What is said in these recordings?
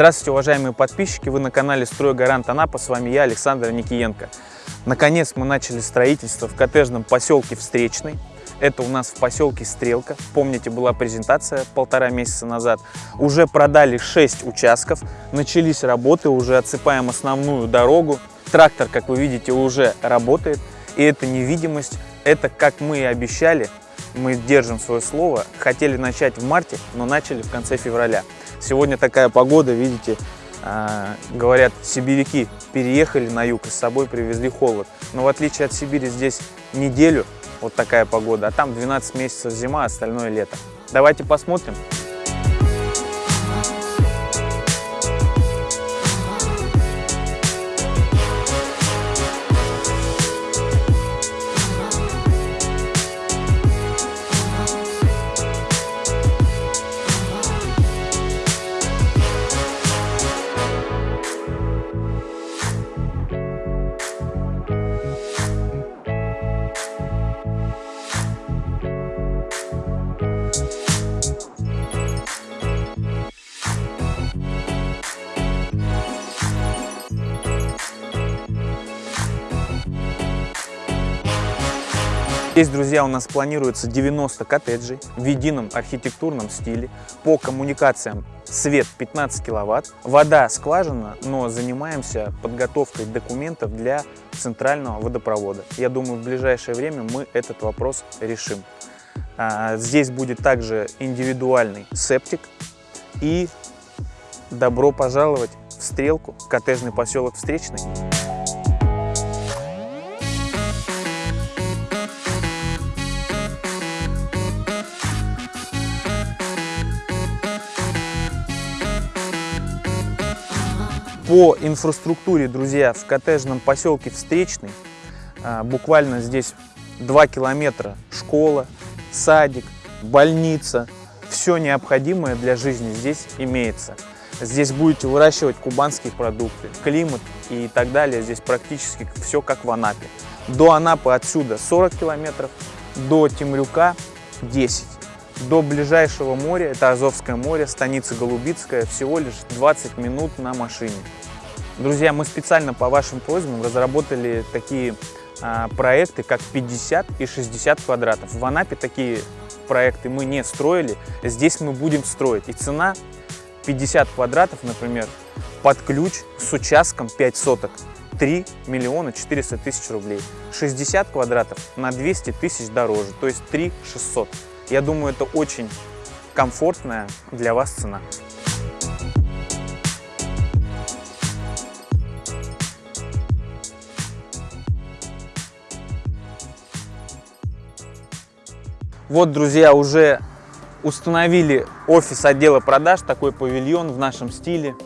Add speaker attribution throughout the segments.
Speaker 1: Здравствуйте, уважаемые подписчики! Вы на канале «Стройгарант Анапа». С вами я, Александр Никиенко. Наконец мы начали строительство в коттеджном поселке Встречный. Это у нас в поселке Стрелка. Помните, была презентация полтора месяца назад. Уже продали 6 участков. Начались работы, уже отсыпаем основную дорогу. Трактор, как вы видите, уже работает. И эта невидимость, это как мы и обещали, мы держим свое слово. Хотели начать в марте, но начали в конце февраля. Сегодня такая погода, видите, э, говорят, сибиряки переехали на юг и с собой привезли холод. Но в отличие от Сибири здесь неделю вот такая погода, а там 12 месяцев зима, остальное лето. Давайте посмотрим. Здесь, друзья, у нас планируется 90 коттеджей в едином архитектурном стиле. По коммуникациям свет 15 киловатт, вода скважина, но занимаемся подготовкой документов для центрального водопровода. Я думаю, в ближайшее время мы этот вопрос решим. А, здесь будет также индивидуальный септик и добро пожаловать в Стрелку, коттеджный поселок Встречный. По инфраструктуре, друзья, в коттеджном поселке Встречный, а, буквально здесь 2 километра школа, садик, больница, все необходимое для жизни здесь имеется. Здесь будете выращивать кубанские продукты, климат и так далее. Здесь практически все как в Анапе. До Анапы отсюда 40 километров, до Темрюка 10. До ближайшего моря, это Азовское море, станица Голубицкая, всего лишь 20 минут на машине. Друзья, мы специально по вашим просьбам разработали такие а, проекты, как 50 и 60 квадратов. В Анапе такие проекты мы не строили, здесь мы будем строить. И цена 50 квадратов, например, под ключ с участком 5 соток 3 миллиона 400 тысяч рублей. 60 квадратов на 200 тысяч дороже, то есть 3 600. Я думаю, это очень комфортная для вас цена. Вот, друзья, уже установили офис отдела продаж, такой павильон в нашем стиле,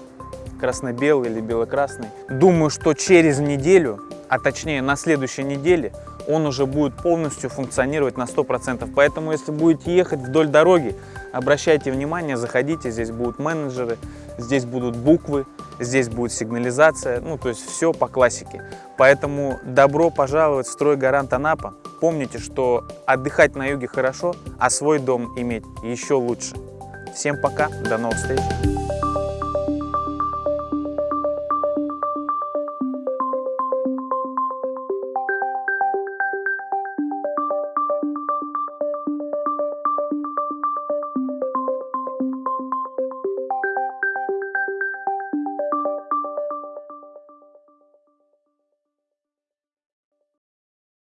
Speaker 1: красно-белый или бело-красный. Думаю, что через неделю, а точнее на следующей неделе, он уже будет полностью функционировать на 100%. Поэтому, если будете ехать вдоль дороги, обращайте внимание, заходите, здесь будут менеджеры, здесь будут буквы, здесь будет сигнализация, ну, то есть все по классике. Поэтому добро пожаловать в стройгарант Анапа. Помните, что отдыхать на юге хорошо, а свой дом иметь еще лучше. Всем пока, до новых встреч!